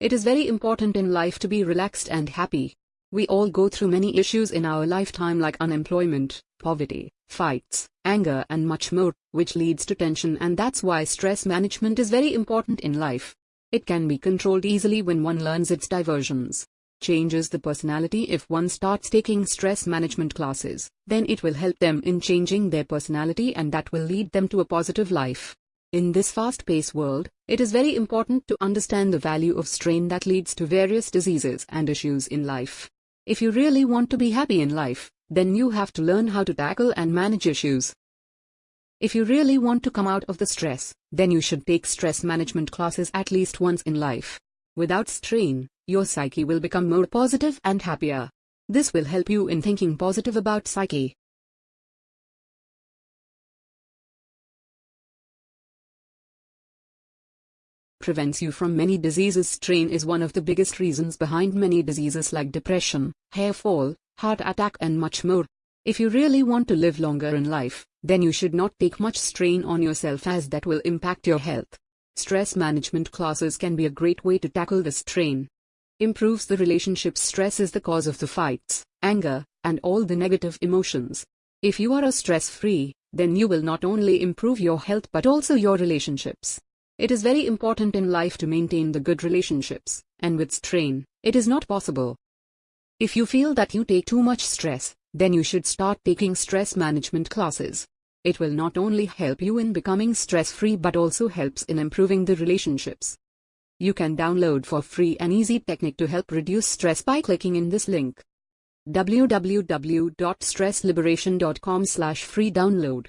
It is very important in life to be relaxed and happy. We all go through many issues in our lifetime like unemployment, poverty, fights, anger and much more, which leads to tension and that's why stress management is very important in life. It can be controlled easily when one learns its diversions. Changes the personality if one starts taking stress management classes, then it will help them in changing their personality and that will lead them to a positive life. In this fast-paced world, it is very important to understand the value of strain that leads to various diseases and issues in life. If you really want to be happy in life, then you have to learn how to tackle and manage issues. If you really want to come out of the stress, then you should take stress management classes at least once in life. Without strain, your psyche will become more positive and happier. This will help you in thinking positive about psyche. Prevents you from many diseases. Strain is one of the biggest reasons behind many diseases like depression, hair fall, heart attack and much more. If you really want to live longer in life, then you should not take much strain on yourself as that will impact your health. Stress management classes can be a great way to tackle the strain. Improves the relationship stress is the cause of the fights, anger, and all the negative emotions. If you are a stress-free, then you will not only improve your health but also your relationships. It is very important in life to maintain the good relationships, and with strain, it is not possible. If you feel that you take too much stress, then you should start taking stress management classes. It will not only help you in becoming stress-free but also helps in improving the relationships. You can download for free an easy technique to help reduce stress by clicking in this link www.stressliberation.com slash free download